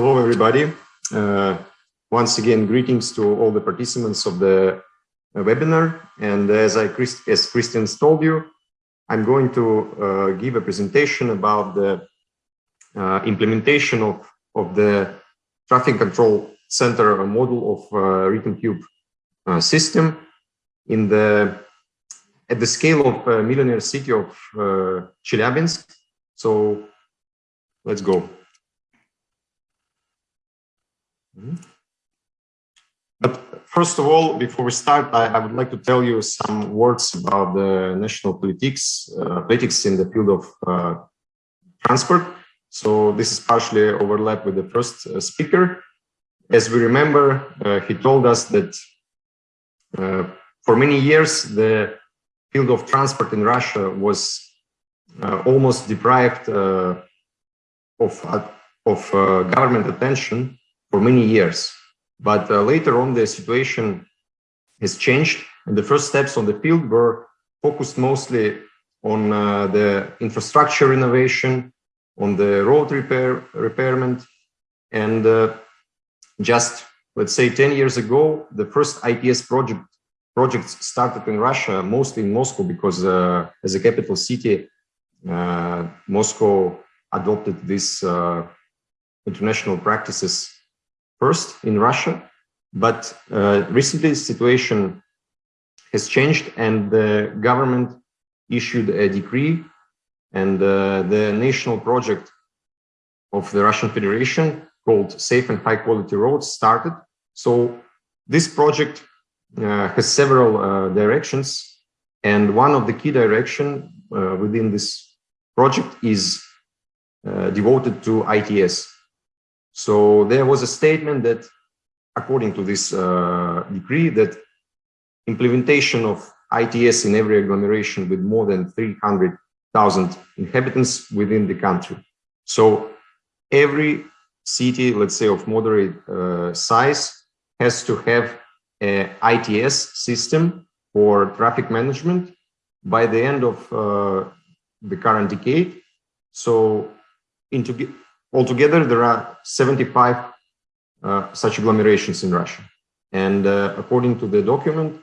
Hello, everybody. Uh, once again, greetings to all the participants of the uh, webinar. And as I, as Christian told you, I'm going to uh, give a presentation about the uh, implementation of, of the traffic control center model of uh, RhythmCube uh, system in the at the scale of a millionaire city of uh, Chelyabinsk. So let's go. But first of all, before we start, I, I, would like to tell you some words about the national politics, uh, politics in the field of uh, transport. So this is partially overlap with the first uh, speaker. As we remember, uh, he told us that uh, for many years, the field of transport in Russia was uh, almost deprived of, of government attention for many years. But uh, later on, the situation has changed, and the first steps on the field were focused mostly on uh, the infrastructure renovation, on the road repair repairment, and uh, just let's say 10 years ago, the first ITS project projects started in Russia, mostly in Moscow, because uh, as a capital city, uh, Moscow adopted these uh, international practices first in Russia, but uh, recently the situation has changed and the government issued a decree and uh, the national project of the Russian Federation called Safe and High Quality Roads started. So this project uh, has several uh, directions and one of the key direction uh, within this project is uh, devoted to ITS, so there was a statement that, according to this uh, decree, that implementation of ITS in every agglomeration with more than 300,000 inhabitants within the country. So every city, let's say of moderate uh, size, has to have a ITS system for traffic management by the end of uh, the current decade. So Altogether, there are 75 uh, such agglomerations in Russia. And uh, according to the document,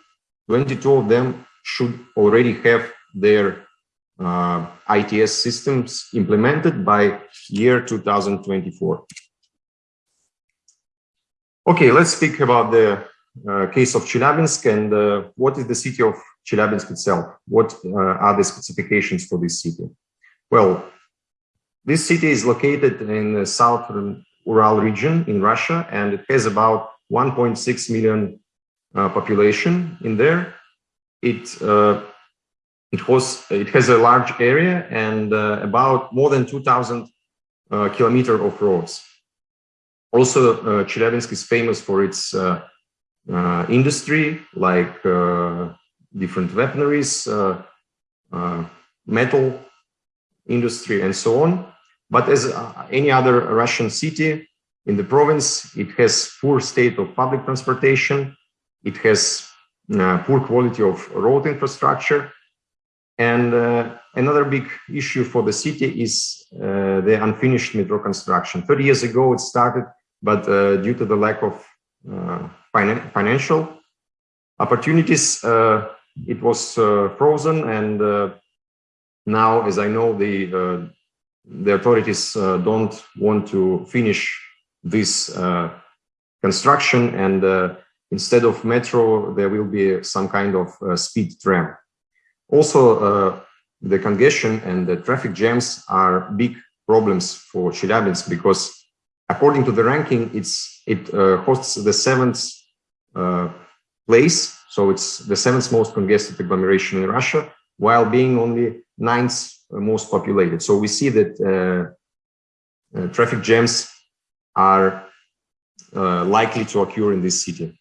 22 of them should already have their uh, ITS systems implemented by year 2024. Okay, let's speak about the uh, case of Chelyabinsk and uh, what is the city of Chelyabinsk itself? What uh, are the specifications for this city? Well, this city is located in the southern Ural region in Russia, and it has about 1.6 million uh, population in there. It uh, it was it has a large area and uh, about more than 2,000 uh, kilometer of roads. Also, uh, Chelyabinsk is famous for its uh, industry, like different weaponaries, metal industry, and so on. But as uh, any other Russian city in the province, it has poor state of public transportation. It has uh, poor quality of road infrastructure. And uh, another big issue for the city is uh, the unfinished metro construction. 30 years ago it started, but uh, due to the lack of uh, finan financial opportunities, it was frozen. And now, as I know, the the authorities uh, don't want to finish this uh, construction and uh, instead of metro there will be some kind of speed tram. Also the congestion and the traffic jams are big problems for Chelyabinsk because according to the ranking it's it hosts the seventh place. So it's the seventh most congested agglomeration in Russia while being only ninth most populated. So we see that uh, uh, traffic jams are uh, likely to occur in this city.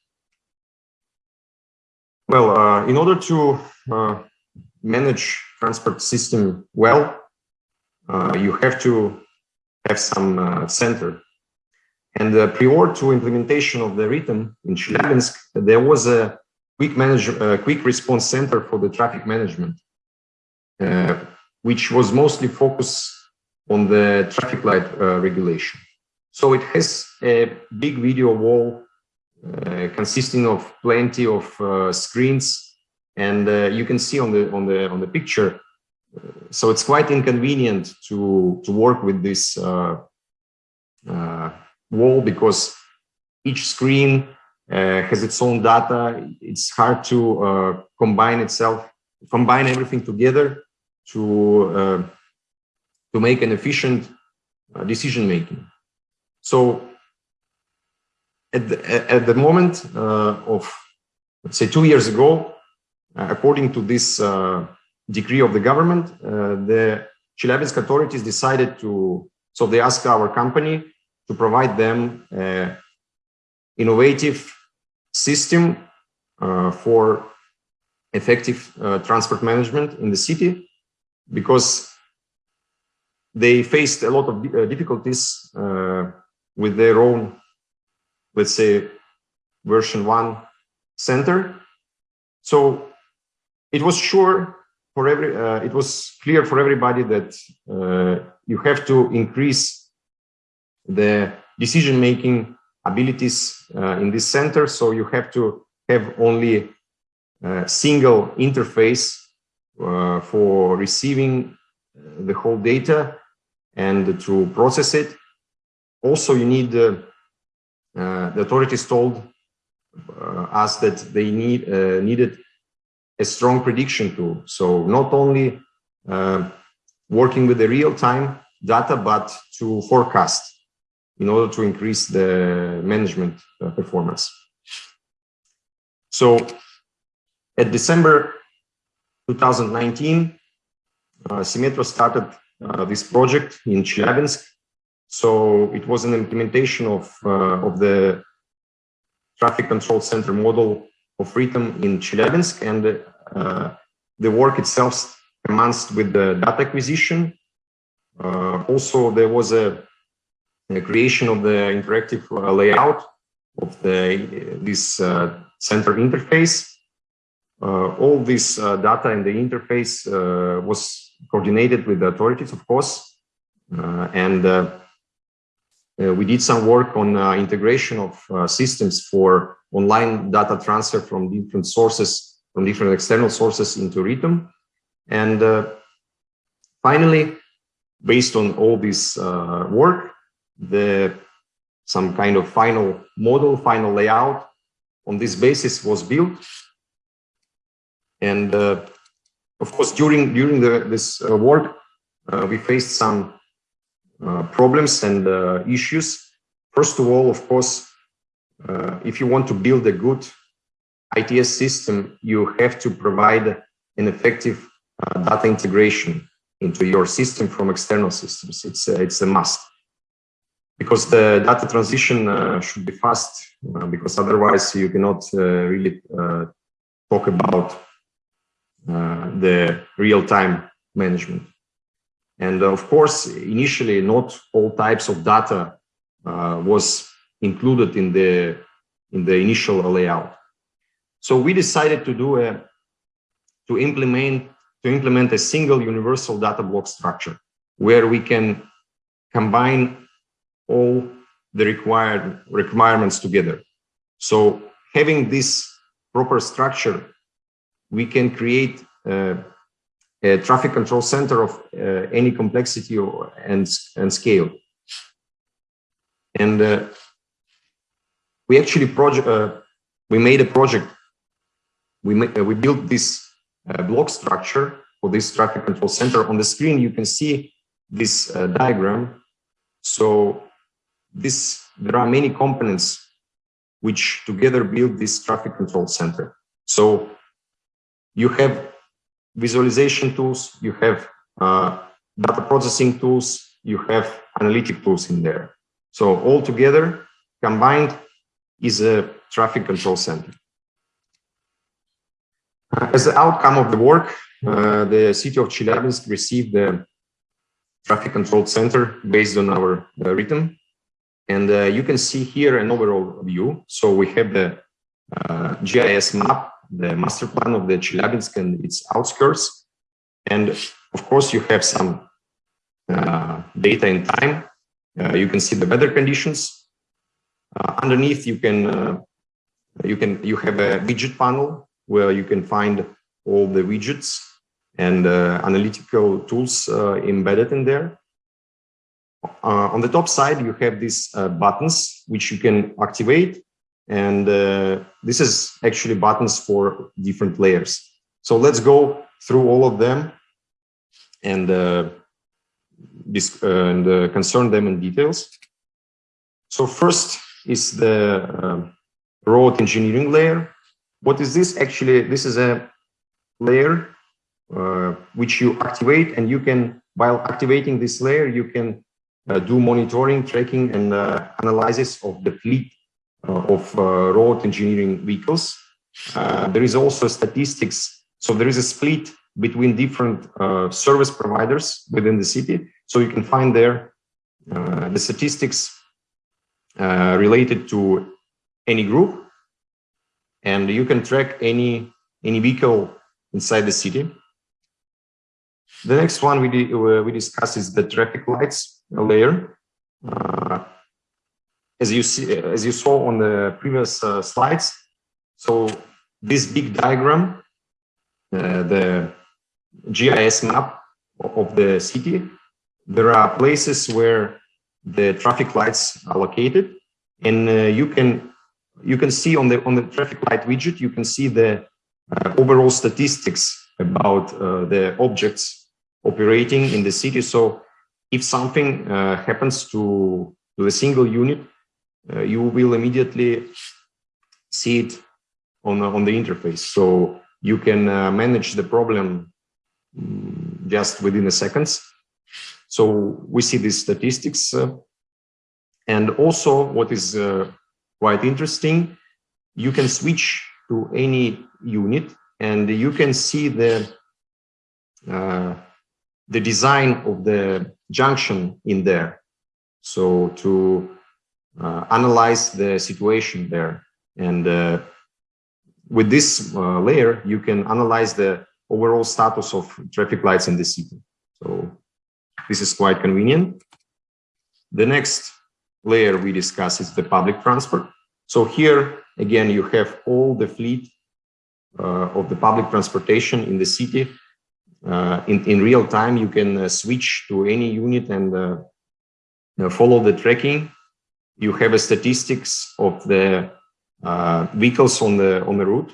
Well, in order to manage transport system well, you have to have some center and uh, prior to implementation of the rhythm in Chelyabinsk, there was a quick manage, uh, quick response center for the traffic management. Uh, which was mostly focused on the traffic light uh, regulation. So it has a big video wall uh, consisting of plenty of uh, screens and uh, you can see on the on the on the picture so it's quite inconvenient to to work with this uh, uh, wall because each screen uh, has its own data. It's hard to uh, combine itself, combine everything together to uh, to make an efficient uh, decision making. So at the, at the moment of let's say two years ago, according to this decree of the government, uh, the Chelyabinsk authorities decided to, so they asked our company to provide them an innovative system uh, for effective uh, transport management in the city because they faced a lot of uh, difficulties uh, with their own, let's say, version one center. So it was sure for every, uh, it was clear for everybody that uh, you have to increase the decision-making abilities uh, in this center. So you have to have only a single interface uh, for receiving uh, the whole data and to process it. Also, you need, uh, the authorities told us that they need needed a strong prediction tool. So not only uh, working with the real-time data, but to forecast in order to increase the management uh, performance. So at December 2019, uh, started uh, this project in Chelyabinsk. So it was an implementation of, uh, of the traffic control center model of Ritom in Chelyabinsk and uh, the work itself commenced with the data acquisition. Uh, also, there was a, a, creation of the interactive uh, layout of the this center interface. All this data in the interface was coordinated with the authorities, of course, and uh, we did some work on uh, integration of uh, systems for online data transfer from different sources, from different external sources into Ritom. And uh, finally, based on all this uh, work, the some kind of final model, final layout on this basis was built. And uh, of course, during during the, this uh, work, uh, we faced some problems and issues. First of all, of course, if you want to build a good ITS system, you have to provide an effective uh, data integration into your system from external systems. It's a, it's a must because the data transition uh, should be fast uh, because otherwise you cannot really talk about Uh, the real-time management. And uh, of course, initially, not all types of data uh, was included in the in the initial layout. So we decided to do a to implement to implement a single universal data block structure where we can combine all the required requirements together. So having this proper structure, we can create uh, a traffic control center of uh, any complexity or, and, and scale. And uh, we actually project uh, we made a project. We uh, we built this uh, block structure for this traffic control center. On the screen you can see this diagram. So this there are many components which together build this traffic control center. So you have visualization tools you have uh, data processing tools you have analytic tools in there so all together combined is a traffic control center. As the outcome of the work, uh, the city of Chelyabinsk received the traffic control center based on our uh, Ritom. And uh, you can see here an overall view. So we have the uh, GIS map, the master plan of the Chelyabinsk and its outskirts. And of course, you have some uh, data in time you can see the weather conditions. underneath, you can you can you have a widget panel where you can find all the widgets and uh, analytical tools uh, embedded in there. Uh, on the top side, you have these buttons which you can activate. And this is actually buttons for different layers. So let's go through all of them and, and concern them in details. So first is the road engineering layer. What is this? Actually, this is a layer uh, which you activate and you can, while activating this layer, you can uh, do monitoring, tracking and uh, analysis of the fleet uh, of uh, road engineering vehicles. Uh, there is also statistics. So there is a split between different service providers within the city. So you can find there the statistics related to any group and you can track any any vehicle inside the city. The next one we uh, we discuss is the traffic lights layer. Uh, as you see, as you saw on the previous uh, slides, so this big diagram, uh, the GIS map of the city, there are places where the traffic lights are located, and uh, you can you can see on the on the traffic light widget, you can see the uh, overall statistics about uh, the objects operating in the city. So if something uh, happens to, to a single unit, you will immediately see it on, on the interface. So you can uh, manage the problem mm, just within a seconds. So we see these statistics. Uh, and also what is quite interesting. You can switch to any unit and you can see the uh, the design of the junction in there. So to uh, analyze the situation there. And uh, with this uh, layer, you can analyze the overall status of traffic lights in the city. So this is quite convenient. The next layer we discuss is the public transport. So here, again, you have all the fleet uh, of the public transportation in the city. Uh, in, in real time, you can uh, switch to any unit and uh, uh, follow the tracking. You have a statistics of the uh, vehicles on the on the route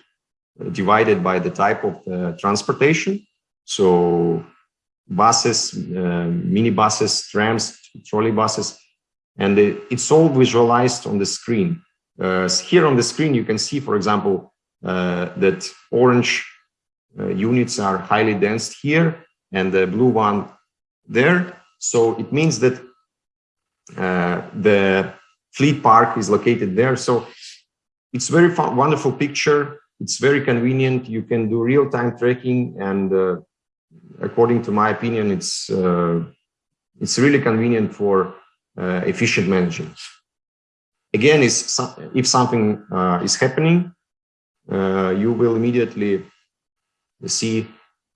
divided by the type of transportation. So buses, mini buses, trams, trolley buses, and it's all visualized on the screen. Uh, here on the screen, you can see, for example, uh, that orange uh, units are highly dense here and the blue one there. So it means that uh, the fleet park is located there. So it's very fun, wonderful picture. It's very convenient. You can do real-time tracking and uh, according to my opinion, it's uh, it's really convenient for efficient management again, is if something uh, is happening, uh, you will immediately see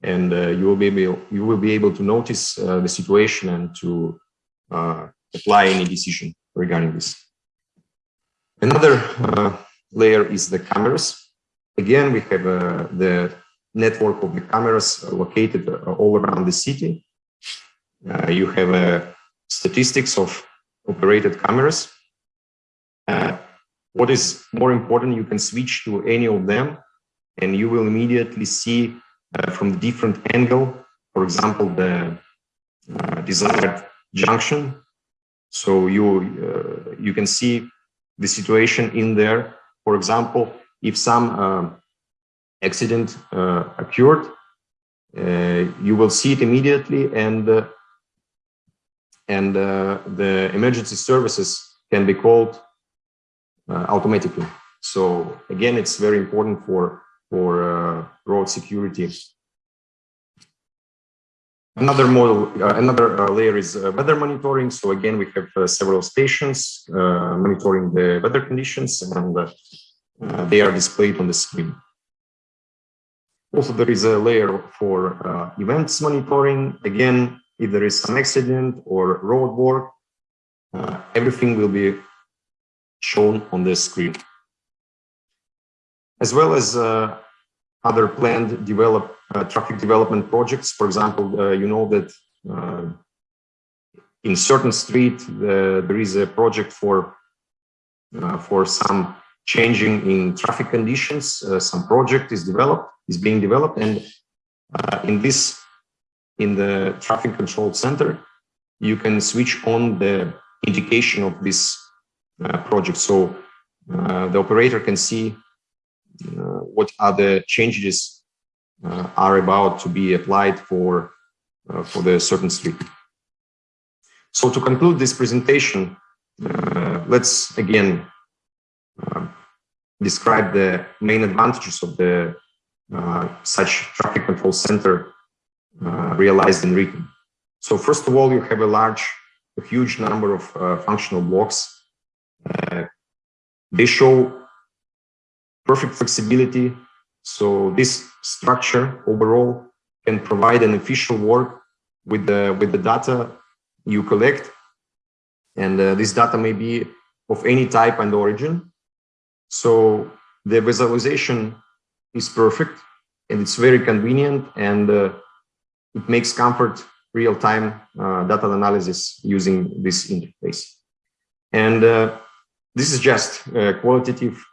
and uh, you will be able you will be able to notice uh, the situation and to uh, apply any decision regarding this. Another uh, layer is the cameras. Again, we have the network of the cameras located all around the city. you have statistics of operated cameras uh, what is more important, you can switch to any of them and you will immediately see uh, from the different angle, for example, the uh, desired junction. So you, uh, you can see the situation in there. For example, if some uh, accident uh, occurred, you will see it immediately and and the emergency services can be called uh, automatically. So again, it's very important for for uh, road security. Another model, uh, another layer is weather monitoring. So again, we have several stations monitoring the weather conditions, and they are displayed on the screen. Also, there is a layer for uh, events monitoring. Again, if there is an accident or road work, uh, everything will be shown on the screen. As well as uh, other planned develop, uh, traffic development projects. For example, uh, you know that uh, in certain street, there is a project for uh, for some changing in traffic conditions. Uh, some project is developed, is being developed, and uh, in this, in the traffic control center, you can switch on the indication of this uh, project. So uh, the operator can see uh, what the changes are about to be applied for for the certain street. So to conclude this presentation, uh, let's again uh, describe the main advantages of the uh, such traffic control center uh, realized in Ritem. So first of all, you have a large, a huge number of uh, functional blocks. Uh, they show perfect flexibility. So this structure overall can provide an efficient work with the with the data you collect and uh, this data may be of any type and origin. So the visualization is perfect and it's very convenient and uh, it makes comfort real-time uh, data analysis using this interface. And uh, this is just uh, qualitative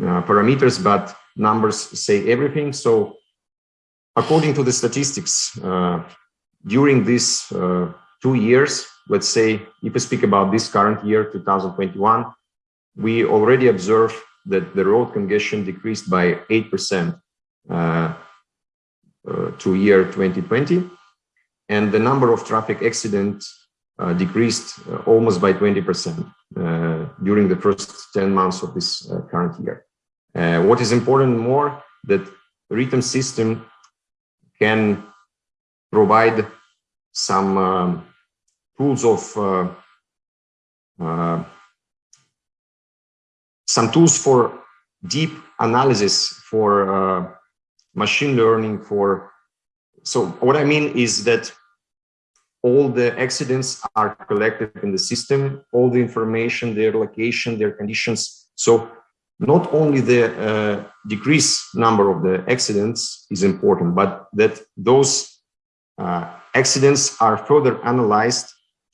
uh, parameters, but numbers say everything. So according to the statistics, during this two years, let's say, if we speak about this current year, 2021, we already observe that the road congestion decreased by 8% uh, uh, to year 2020. And the number of traffic accidents uh, decreased uh, almost by 20% uh, during the first 10 months of this uh, current year. What is important more that Ritem system can provide some um, tools of uh, uh, some tools for deep analysis for uh, machine learning for so what i mean is that all the accidents are collected in the system all the information their location their conditions. So not only the uh, decrease number of the accidents is important but that those uh, accidents are further analyzed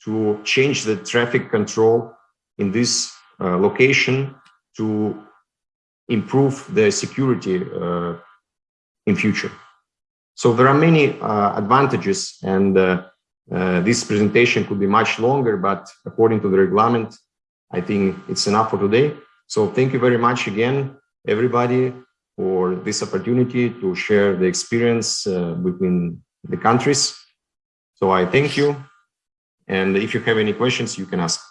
to change the traffic control in this uh, location to improve the security uh, in future. So there are many uh, advantages and uh, this presentation could be much longer, but according to the reglement, I think it's enough for today. So thank you very much again, everybody, for this opportunity to share the experience uh, between the countries. So I thank you and if you have any questions, you can ask.